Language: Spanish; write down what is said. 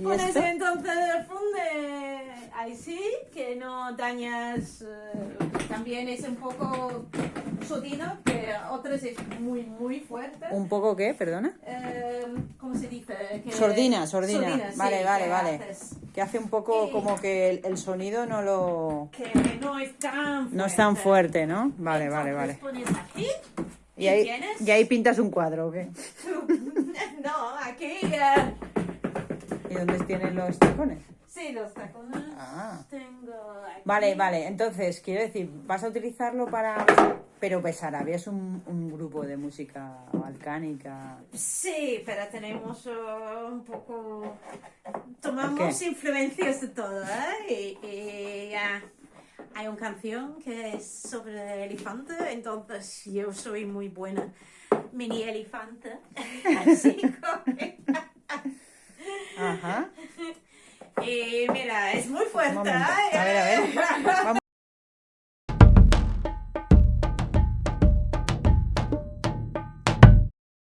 ¿Y Pones esto? entonces el funde ahí sí, que no dañas. eh, también es un poco sólido, que otras es muy, muy fuerte. ¿Un poco qué? Perdona. Eh, ¿Cómo se dice? Que- Sordina, sordina. Sordina, sí, vale, vale, que vale. haces. Que hace un poco Y- como que el, el sonido no lo... Que no es tan fuerte. No es tan fuerte, ¿no? Vale, vale, vale. Entonces pones aquí. Y ahí, tienes- y ahí pintas un cuadro, ¿o qué? no, aquí. eh, ¿Y dónde tienen los tacones? sí, los tacones. Ah. Tengo aquí. Vale, vale. Entonces, quiero decir, vas a utilizarlo para... Pero Besarabia es un, un grupo de música balcánica. Sí, pero tenemos eh, un poco... ¿Por Tomamos qué? influencias de todo, ¿eh? Y, y, hay una canción que es sobre elefante, entonces yo soy muy buena mini elefante. Así Y mira, es muy fuerte. ¿eh? A ver, a ver. Vamos